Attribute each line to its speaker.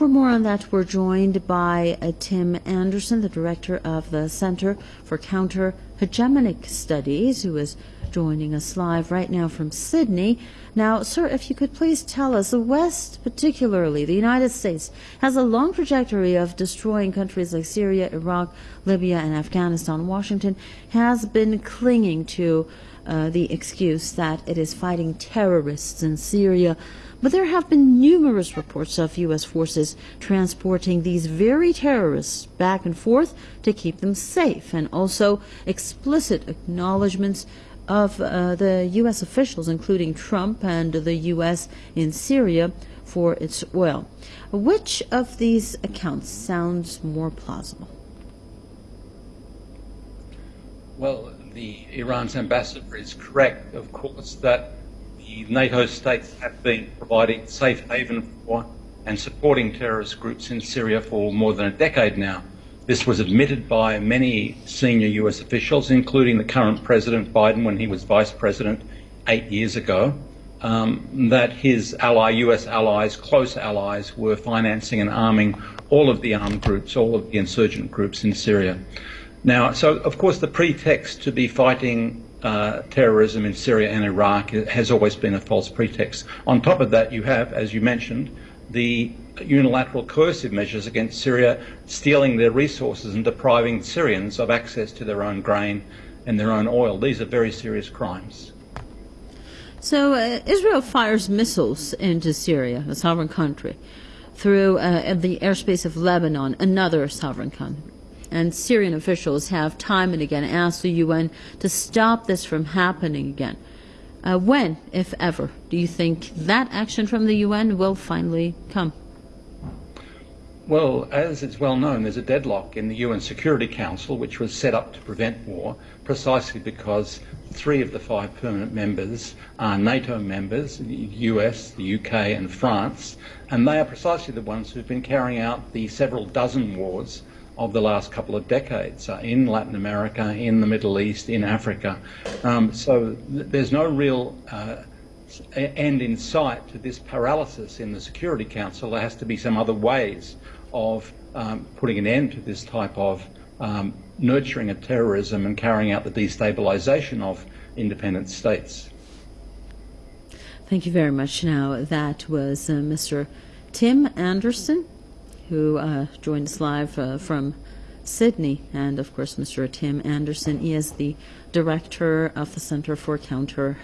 Speaker 1: For more on that, we're joined by uh, Tim Anderson, the director of the Center for Counter Hegemonic Studies, who is joining us live right now from Sydney. Now, sir, if you could please tell us, the West, particularly the United States, has a long trajectory of destroying countries like Syria, Iraq, Libya, and Afghanistan. Washington has been clinging to uh, the excuse that it is fighting terrorists in Syria. But there have been numerous reports of U.S. forces transporting these very terrorists back and forth to keep them safe, and also explicit acknowledgments of uh, the U.S. officials, including Trump and the U.S. in Syria, for its oil. Which of these accounts sounds more plausible?
Speaker 2: Well, the Iran's ambassador is correct, of course, that the NATO states have been providing safe haven for and supporting terrorist groups in Syria for more than a decade now. This was admitted by many senior US officials, including the current President Biden when he was vice president eight years ago, um, that his ally, US allies, close allies, were financing and arming all of the armed groups, all of the insurgent groups in Syria. Now, so of course, the pretext to be fighting uh, terrorism in Syria and Iraq has always been a false pretext. On top of that, you have, as you mentioned, the unilateral coercive measures against Syria, stealing their resources and depriving Syrians of access to their own grain and their own oil. These are very serious crimes.
Speaker 1: So uh, Israel fires missiles into Syria, a sovereign country, through uh, the airspace of Lebanon, another sovereign country and Syrian officials have time and again asked the UN to stop this from happening again. Uh, when, if ever, do you think that action from the UN will finally come?
Speaker 2: Well, as it's well known, there's a deadlock in the UN Security Council, which was set up to prevent war, precisely because three of the five permanent members are NATO members, the US, the UK, and France, and they are precisely the ones who've been carrying out the several dozen wars of the last couple of decades uh, in Latin America, in the Middle East, in Africa. Um, so th there's no real uh, end in sight to this paralysis in the Security Council. There has to be some other ways of um, putting an end to this type of um, nurturing of terrorism and carrying out the destabilization of independent states.
Speaker 1: Thank you very much. Now, that was uh, Mr. Tim Anderson who uh, joined us live uh, from Sydney, and of course, Mr. Tim Anderson. He is the director of the Center for Counter